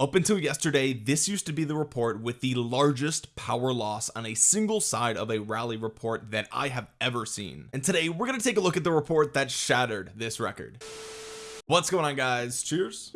up until yesterday this used to be the report with the largest power loss on a single side of a rally report that I have ever seen. And today we're going to take a look at the report that shattered this record. What's going on guys? Cheers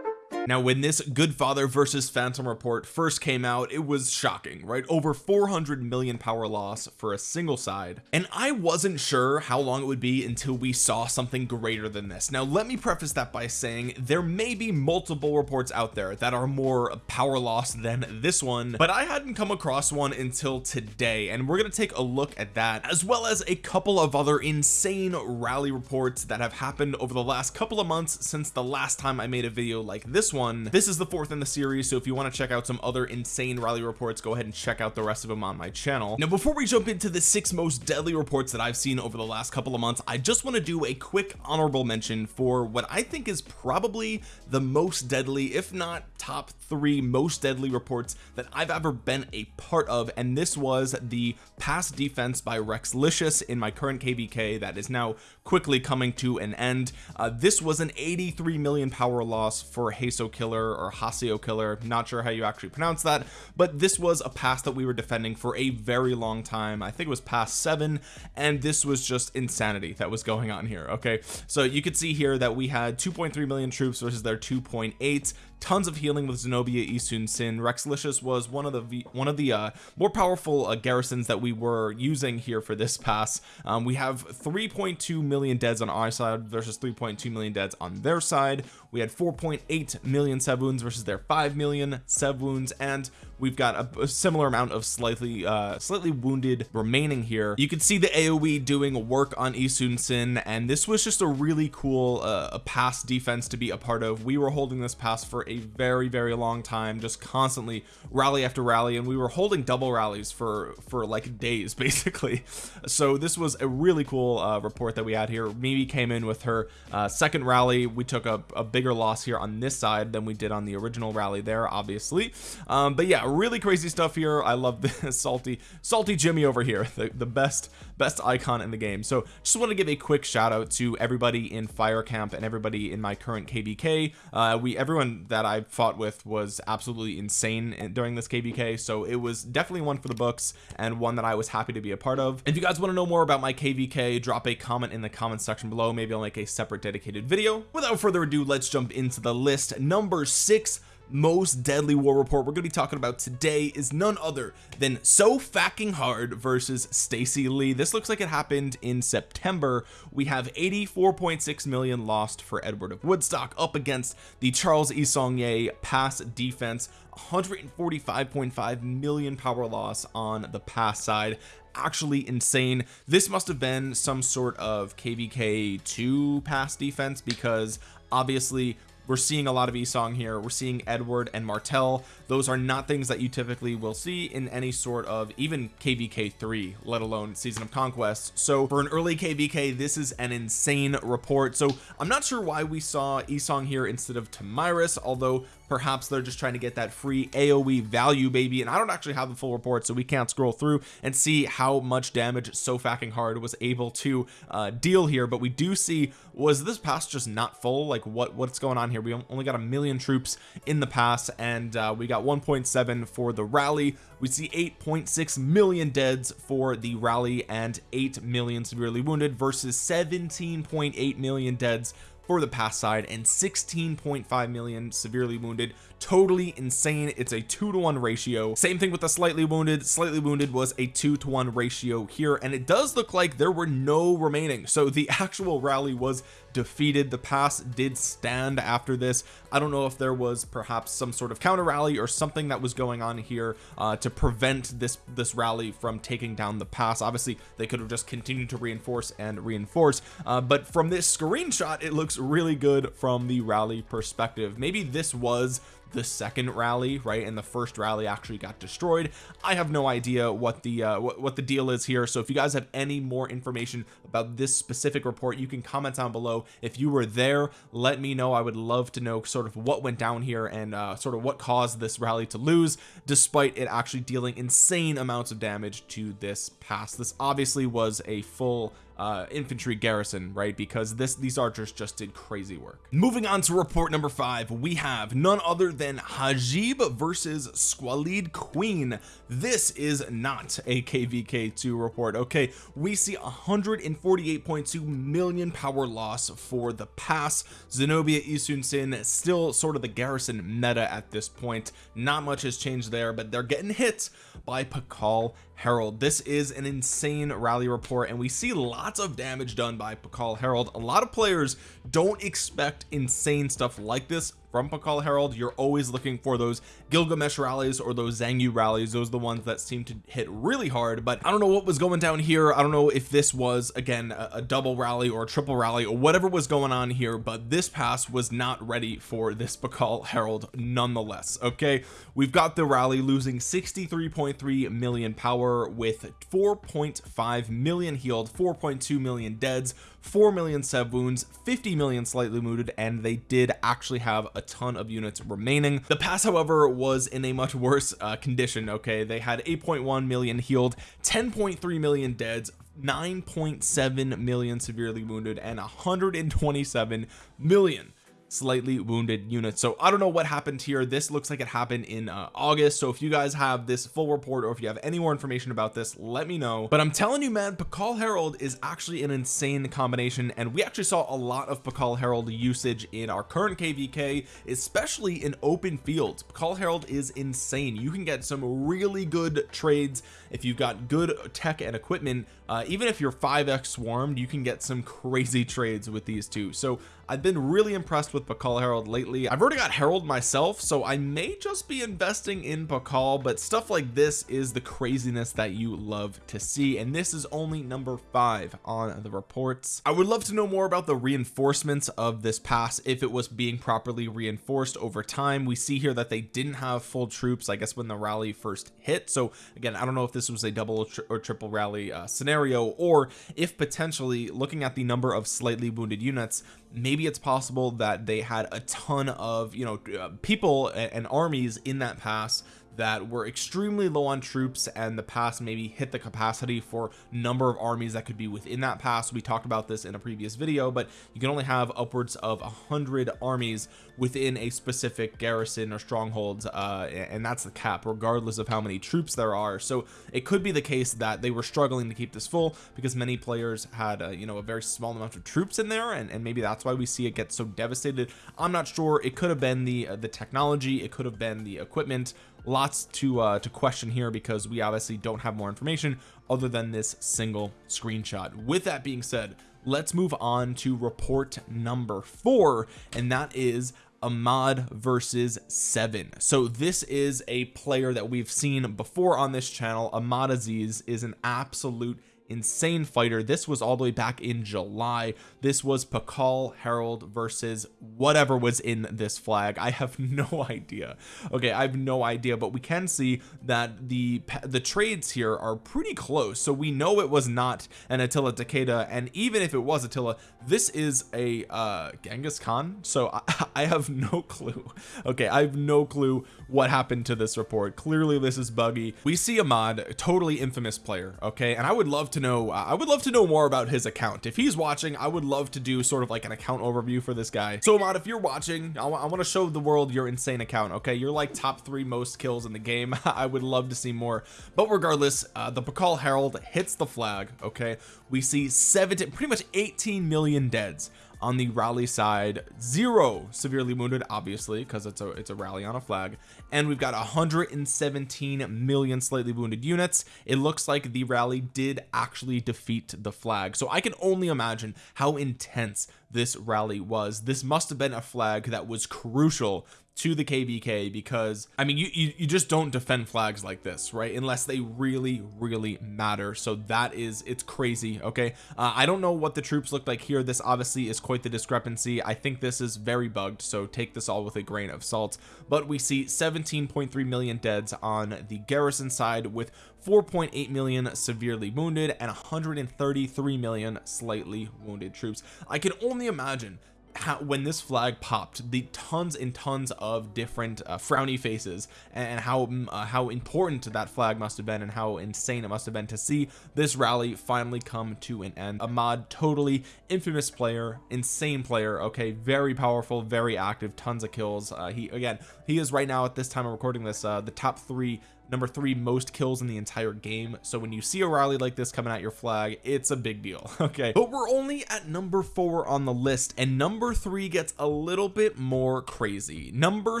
now when this good father versus phantom report first came out it was shocking right? Over 400 million power loss for a single side. And I wasn't sure how long it would be until we saw something greater than this. Now let me preface that by saying there may be multiple reports out there that are more power loss than this one but I hadn't come across one until today. And we're going to take a look at that as well as a couple of other insane rally reports that have happened over the last couple of months since the last time I made a video like this one. This is the fourth in the series so if you want to check out some other insane rally reports go ahead and check out the rest of them on my channel. Now before we jump into the six most deadly reports that I've seen over the last couple of months I just want to do a quick honorable mention for what I think is probably the most deadly if not top three most deadly reports that I've ever been a part of and this was the pass defense by Rexlicious in my current kvk that is now quickly coming to an end. Uh, this was an 83 million power loss for Haso killer or Hasio killer. Not sure how you actually pronounce that but this was a pass that we were defending for a very long time. I think it was past seven and this was just insanity that was going on here okay? So you could see here that we had 2.3 million troops versus their 2.8 tons of healing with Zenobia Yi Sun-sin Rexlicious was one of the one of the uh, more powerful uh, garrisons that we were using here for this pass. Um, we have 3.2 million deads on our side versus 3.2 million deads on their side. We had 4.8 million sev wounds versus their 5 million sev wounds and we've got a, a similar amount of slightly uh slightly wounded remaining here. You can see the aoe doing work on Yi Sun-sin and this was just a really cool uh, pass defense to be a part of. We were holding this pass for a very very long time just constantly rally after rally and we were holding double rallies for for like days basically. So this was a really cool uh, report that we had here. Mimi came in with her uh, second rally. We took a, a bigger loss here on this side than we did on the original rally there obviously. Um, but yeah really crazy stuff here. I love this salty salty Jimmy over here the, the best best icon in the game. So just want to give a quick shout out to everybody in fire camp and everybody in my current kvk uh, we everyone that I fought with was absolutely insane during this kvk so it was definitely one for the books and one that I was happy to be a part of. If you guys want to know more about my kvk drop a comment in the comment section below maybe I'll make a separate dedicated video. Without further ado let's jump into the list. Number six most deadly war report we're going to be talking about today is none other than so fucking hard versus Stacy Lee. This looks like it happened in September. We have 84.6 million lost for Edward of Woodstock up against the Charles Isong pass defense. 145.5 million power loss on the pass side. Actually insane. This must have been some sort of kvk 2 pass defense because obviously we're seeing a lot of Esong here. We're seeing Edward and Martel those are not things that you typically will see in any sort of even kvk3 let alone season of conquest. So for an early kvk this is an insane report. So I'm not sure why we saw Esong here instead of Tomyris although perhaps they're just trying to get that free aoe value baby and I don't actually have the full report so we can't scroll through and see how much damage so fucking hard was able to uh, deal here but we do see was this pass just not full? Like what what's going on here? We only got a million troops in the pass and uh, we got 1.7 for the rally. We see 8.6 million deads for the rally and 8 million severely wounded versus 17.8 million deads for the pass side and 16.5 million severely wounded. Totally insane. It's a two to one ratio. Same thing with the slightly wounded. Slightly wounded was a two to one ratio here and it does look like there were no remaining. So the actual rally was defeated. The pass did stand after this. I don't know if there was perhaps some sort of counter rally or something that was going on here uh, to prevent this this rally from taking down the pass. Obviously they could have just continued to reinforce and reinforce uh, but from this screenshot it looks really good from the rally perspective. Maybe this was the second rally right? And the first rally actually got destroyed. I have no idea what the uh, what, what the deal is here. So if you guys have any more information about this specific report you can comment down below. If you were there let me know. I would love to know sort of what went down here and uh, sort of what caused this rally to lose despite it actually dealing insane amounts of damage to this pass. This obviously was a full uh infantry garrison right? Because this these archers just did crazy work. Moving on to report number five we have none other than Hajib versus Squalid Queen. This is not a kvk2 report okay? We see 148.2 million power loss for the pass. Zenobia Yi Sun-sin still sort of the garrison meta at this point. Not much has changed there but they're getting hit by Pakal Harald this is an insane rally report and we see lots of damage done by Pakal Harald a lot of players don't expect insane stuff like this from Pakal Harald you're always looking for those Gilgamesh rallies or those Xiang rallies. Those are the ones that seem to hit really hard but I don't know what was going down here. I don't know if this was again a, a double rally or a triple rally or whatever was going on here but this pass was not ready for this Pakal Harald nonetheless okay? We've got the rally losing 63.3 million power with 4.5 million healed 4.2 million deads 4 million sev wounds 50 million slightly wounded and they did actually have a ton of units remaining. The pass however was in a much worse uh, condition okay? They had 8.1 million healed 10.3 million deads 9.7 million severely wounded and 127 million slightly wounded units so I don't know what happened here. This looks like it happened in uh, August. So if you guys have this full report or if you have any more information about this let me know. But I'm telling you man Pakal Harald is actually an insane combination. And we actually saw a lot of Pakal Harald usage in our current kvk especially in open fields. Pakal Harald is insane. You can get some really good trades. If you've got good tech and equipment uh, even if you're 5x swarmed you can get some crazy trades with these two. So I've been really impressed with Pakal Harald lately. I've already got Harald myself so I may just be investing in Pakal but stuff like this is the craziness that you love to see and this is only number five on the reports. I would love to know more about the reinforcements of this pass if it was being properly reinforced over time. We see here that they didn't have full troops I guess when the rally first hit. So again I don't know if this was a double or triple rally uh, scenario or if potentially looking at the number of slightly wounded units maybe it's possible that they had a ton of you know uh, people and armies in that pass that were extremely low on troops and the pass maybe hit the capacity for number of armies that could be within that pass we talked about this in a previous video but you can only have upwards of a hundred armies within a specific garrison or strongholds uh, and that's the cap regardless of how many troops there are. So it could be the case that they were struggling to keep this full because many players had uh, you know a very small amount of troops in there and, and maybe that's why we see it get so devastated. I'm not sure. It could have been the uh, the technology. It could have been the equipment lots to uh to question here because we obviously don't have more information other than this single screenshot. With that being said let's move on to report number four and that is Ahmad versus seven. So this is a player that we've seen before on this channel. Ahmad Aziz is an absolute insane fighter. This was all the way back in July. This was Pakal Harald versus whatever was in this flag. I have no idea. Okay I have no idea but we can see that the the trades here are pretty close. So we know it was not an Attila Takeda and even if it was Attila this is a uh Genghis Khan? So I, I have no clue. Okay I have no clue what happened to this report. Clearly this is buggy. We see Ahmad totally infamous player okay? And I would love to know I would love to know more about his account. If he's watching I would love to do sort of like an account overview for this guy. So Ahmad if you're watching I, I want to show the world your insane account okay? You're like top three most kills in the game. I would love to see more. But regardless uh, the Pakal Harald hits the flag okay? We see 17 pretty much 18 million deads on the rally side. Zero severely wounded obviously because it's a it's a rally on a flag and we've got 117 million slightly wounded units. It looks like the rally did actually defeat the flag. So I can only imagine how intense this rally was. This must have been a flag that was crucial to the kvk because I mean you, you, you just don't defend flags like this right? Unless they really really matter. So that is it's crazy okay? Uh, I don't know what the troops look like here. This obviously is quite the discrepancy. I think this is very bugged so take this all with a grain of salt. But we see 17.3 million deads on the garrison side with 4.8 million severely wounded and 133 million slightly wounded troops. I can only imagine how, when this flag popped the tons and tons of different uh, frowny faces and how mm, uh, how important that flag must have been and how insane it must have been to see this rally finally come to an end. Ahmad totally infamous player insane player okay very powerful very active tons of kills. Uh, he again he is right now at this time of recording this uh, the top three number three most kills in the entire game. So when you see a rally like this coming at your flag it's a big deal okay? But we're only at number four on the list and number three gets a little bit more crazy. Number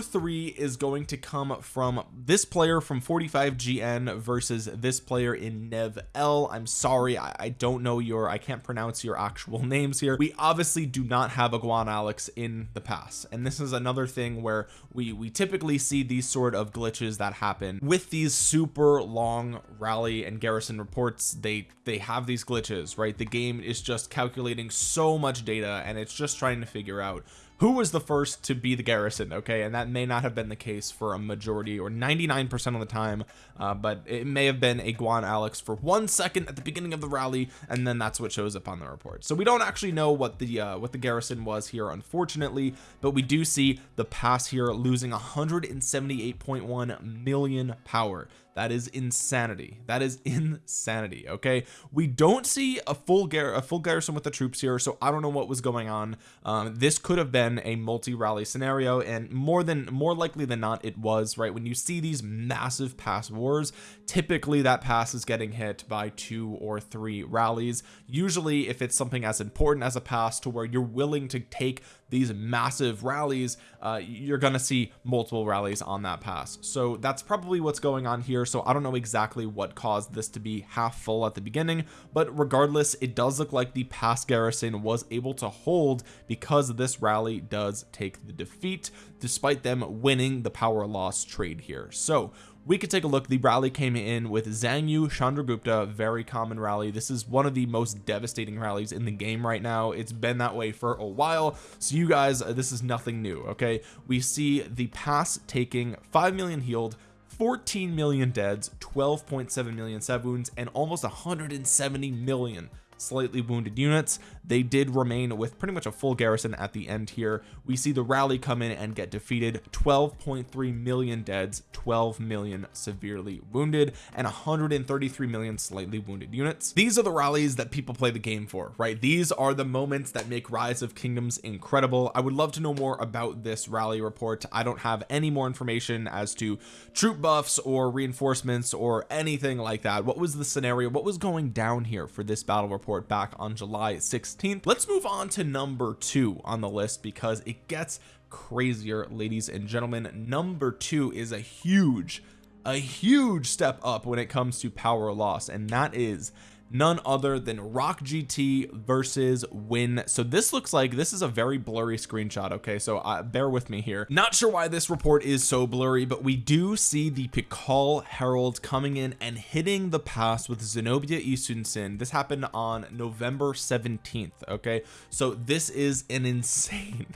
three is going to come from this player from 45 GN versus this player in Nev L. I'm sorry I, I don't know your I can't pronounce your actual names here. We obviously do not have a Guan Alex in the pass and this is another thing where we we typically see these sort of glitches that happen with these super long rally and garrison reports they they have these glitches right? The game is just calculating so much data and it's just trying to figure out who was the first to be the garrison okay? And that may not have been the case for a majority or 99 percent of the time uh, but it may have been a Guan Alex for one second at the beginning of the rally and then that's what shows up on the report. So we don't actually know what the uh, what the garrison was here unfortunately but we do see the pass here losing 178.1 million power that is insanity. That is insanity okay? We don't see a full gar a full garrison with the troops here so I don't know what was going on. Um, this could have been a multi-rally scenario and more than more likely than not it was right? When you see these massive pass wars typically that pass is getting hit by two or three rallies. Usually if it's something as important as a pass to where you're willing to take these massive rallies uh, you're gonna see multiple rallies on that pass. So that's probably what's going on here. So I don't know exactly what caused this to be half full at the beginning but regardless it does look like the pass garrison was able to hold because this rally does take the defeat despite them winning the power loss trade here. So we could take a look. The rally came in with Xiang Yu Chandragupta very common rally. This is one of the most devastating rallies in the game right now. It's been that way for a while. So you guys uh, this is nothing new okay? We see the pass taking 5 million healed 14 million deads 12.7 million seb wounds and almost 170 million slightly wounded units. They did remain with pretty much a full garrison at the end here. We see the rally come in and get defeated. 12.3 million deads 12 million severely wounded and 133 million slightly wounded units. These are the rallies that people play the game for right? These are the moments that make rise of kingdoms incredible. I would love to know more about this rally report. I don't have any more information as to troop buffs or reinforcements or anything like that. What was the scenario? What was going down here for this battle report back on July 16th let's move on to number two on the list because it gets crazier ladies and gentlemen. Number two is a huge a huge step up when it comes to power loss and that is none other than rock gt versus win. So this looks like this is a very blurry screenshot okay? So uh, bear with me here. Not sure why this report is so blurry but we do see the Pakal Harald coming in and hitting the pass with Zenobia Yi Sun-sin this happened on November 17th okay? So this is an insane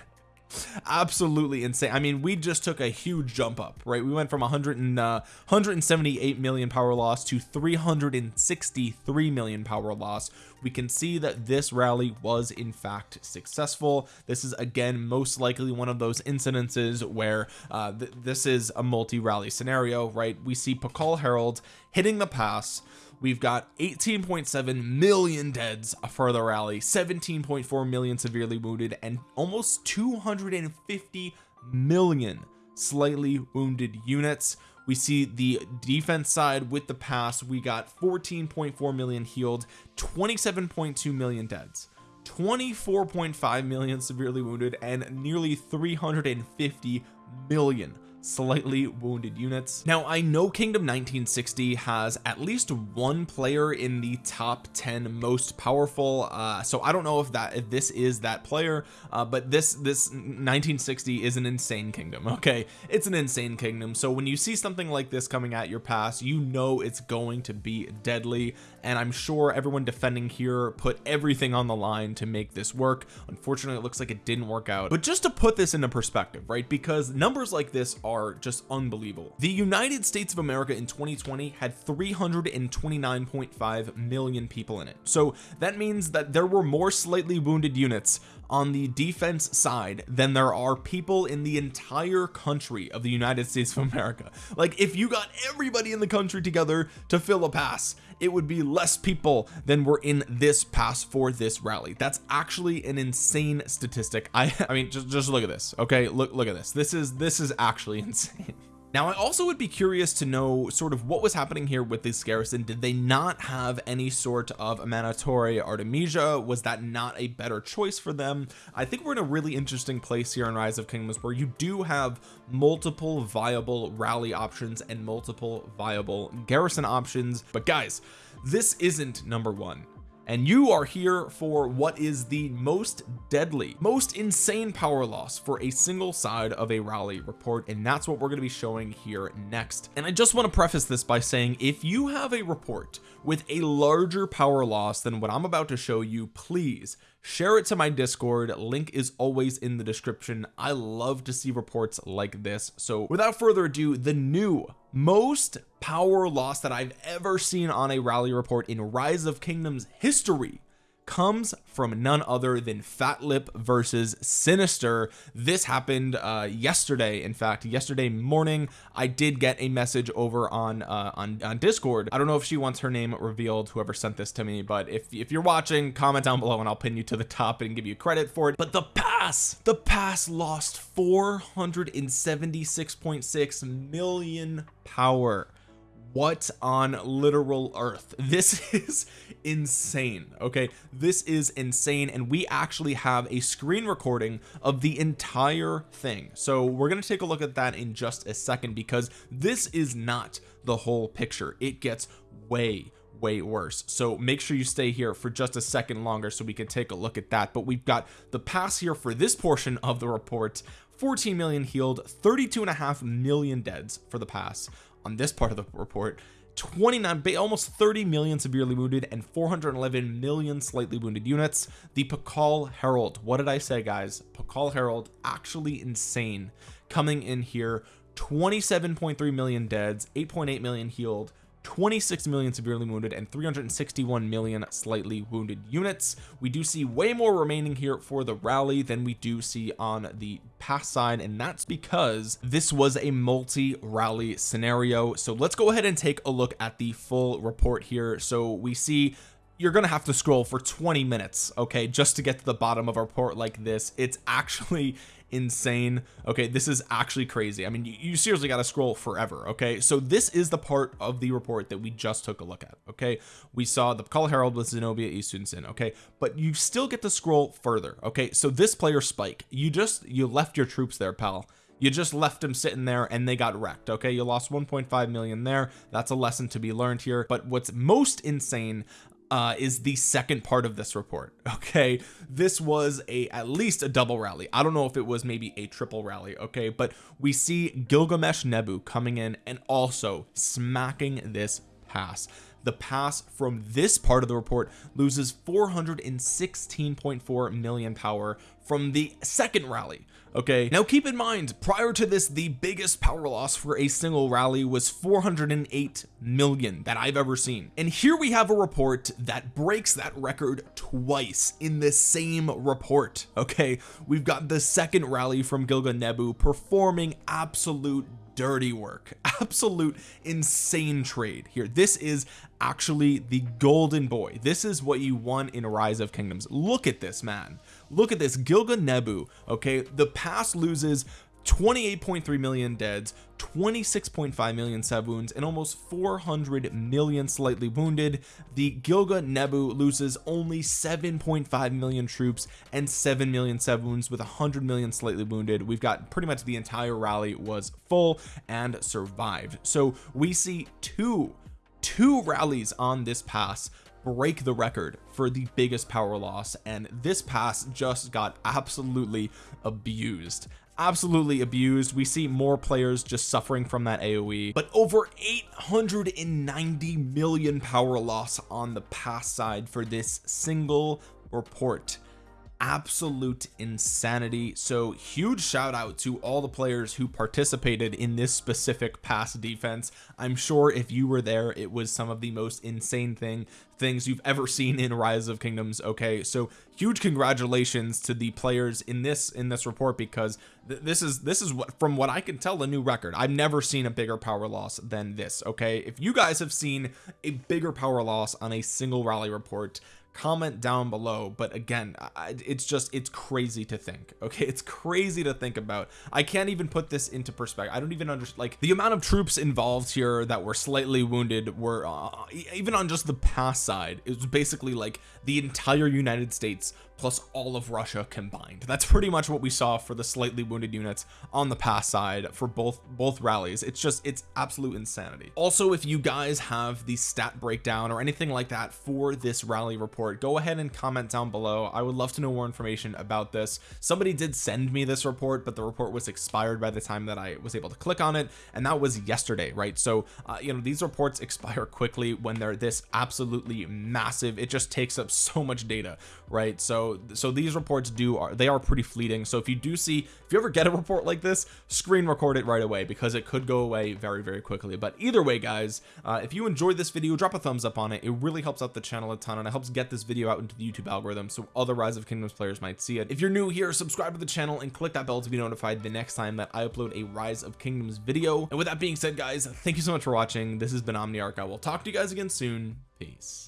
absolutely insane. I mean we just took a huge jump up right? We went from 100 and uh, 178 million power loss to 363 million power loss. We can see that this rally was in fact successful. This is again most likely one of those incidences where uh, th this is a multi-rally scenario right? We see Pakal Harald hitting the pass we've got 18.7 million deads for the rally 17.4 million severely wounded and almost 250 million slightly wounded units. We see the defense side with the pass. We got 14.4 million healed 27.2 million deads 24.5 million severely wounded and nearly 350 million slightly wounded units. Now I know Kingdom 1960 has at least one player in the top 10 most powerful uh so I don't know if that if this is that player uh but this this 1960 is an insane kingdom okay? It's an insane kingdom so when you see something like this coming at your pass you know it's going to be deadly and I'm sure everyone defending here put everything on the line to make this work. Unfortunately it looks like it didn't work out. But just to put this into perspective right? Because numbers like this are just unbelievable. The United States of America in 2020 had 329.5 million people in it. So that means that there were more slightly wounded units on the defense side than there are people in the entire country of the United States of America. Like if you got everybody in the country together to fill a pass it would be less people than were in this pass for this rally. That's actually an insane statistic. I I mean just just look at this okay? Look look at this. This is this is actually insane now I also would be curious to know sort of what was happening here with this garrison. Did they not have any sort of Amanitore Artemisia? Was that not a better choice for them? I think we're in a really interesting place here in rise of kingdoms where you do have multiple viable rally options and multiple viable garrison options. But guys this isn't number one and you are here for what is the most deadly most insane power loss for a single side of a rally report. And that's what we're going to be showing here next. And I just want to preface this by saying if you have a report with a larger power loss than what I'm about to show you please share it to my discord. Link is always in the description. I love to see reports like this. So without further ado the new most power loss that I've ever seen on a rally report in rise of kingdoms history comes from none other than fat lip versus sinister. This happened uh yesterday in fact. Yesterday morning I did get a message over on uh on, on discord. I don't know if she wants her name revealed whoever sent this to me but if if you're watching comment down below and I'll pin you to the top and give you credit for it. But the pass the pass lost 476.6 million power what on literal earth? This is insane okay? This is insane and we actually have a screen recording of the entire thing. So we're going to take a look at that in just a second because this is not the whole picture. It gets way way worse. So make sure you stay here for just a second longer so we can take a look at that. But we've got the pass here for this portion of the report. 14 million healed 32 and a half million deads for the pass on this part of the report 29 almost 30 million severely wounded and 411 million slightly wounded units. The Pakal Harald what did I say guys? Pakal Harald actually insane. Coming in here 27.3 million deads 8.8 million healed 26 million severely wounded and 361 million slightly wounded units. We do see way more remaining here for the rally than we do see on the pass side and that's because this was a multi rally scenario. So let's go ahead and take a look at the full report here. So we see you're gonna have to scroll for 20 minutes okay just to get to the bottom of a report like this. It's actually insane. Okay this is actually crazy. I mean you, you seriously got to scroll forever okay? So this is the part of the report that we just took a look at okay? We saw the call herald with Zenobia Yi Sun-sin okay? But you still get to scroll further okay? So this player spike you just you left your troops there pal. You just left them sitting there and they got wrecked okay? You lost 1.5 million there. That's a lesson to be learned here. But what's most insane uh is the second part of this report okay? This was a at least a double rally. I don't know if it was maybe a triple rally okay? But we see Gilgamesh Nebu coming in and also smacking this pass. The pass from this part of the report loses 416.4 million power from the second rally okay. Now keep in mind prior to this the biggest power loss for a single rally was 408 million that I've ever seen. And here we have a report that breaks that record twice in the same report. Okay. We've got the second rally from Gilga Nebu performing absolute dirty work. Absolute insane trade here. This is actually the golden boy. This is what you won in rise of kingdoms. Look at this man. Look at this. Gilga Nebu okay? The pass loses 28.3 million deads 26.5 million sub wounds and almost 400 million slightly wounded. The Gilga Nebu loses only 7.5 million troops and 7 million sub wounds with 100 million slightly wounded. We've got pretty much the entire rally was full and survived. So we see two two rallies on this pass break the record for the biggest power loss and this pass just got absolutely abused absolutely abused. We see more players just suffering from that aoe but over 890 million power loss on the pass side for this single report absolute insanity. So huge shout out to all the players who participated in this specific pass defense. I'm sure if you were there it was some of the most insane thing things you've ever seen in rise of kingdoms okay? So huge congratulations to the players in this in this report because th this is this is what from what I can tell a new record. I've never seen a bigger power loss than this okay? If you guys have seen a bigger power loss on a single rally report comment down below but again it's just it's crazy to think okay? It's crazy to think about. I can't even put this into perspective. I don't even understand like the amount of troops involved here that were slightly wounded were uh, even on just the pass side it was basically like the entire United States plus all of Russia combined. That's pretty much what we saw for the slightly wounded units on the pass side for both both rallies. It's just it's absolute insanity. Also if you guys have the stat breakdown or anything like that for this rally report go ahead and comment down below. I would love to know more information about this. Somebody did send me this report but the report was expired by the time that I was able to click on it and that was yesterday right? So uh, you know these reports expire quickly when they're this absolutely massive. It just takes up so much data right so these reports do are they are pretty fleeting. So if you do see if you ever get a report like this screen record it right away because it could go away very very quickly. But either way guys uh, if you enjoyed this video drop a thumbs up on it. It really helps out the channel a ton and it helps get this video out into the YouTube algorithm so other rise of kingdoms players might see it. If you're new here subscribe to the channel and click that bell to be notified the next time that I upload a rise of kingdoms video. And with that being said guys thank you so much for watching. This has been Omniarch. I will talk to you guys again soon. Peace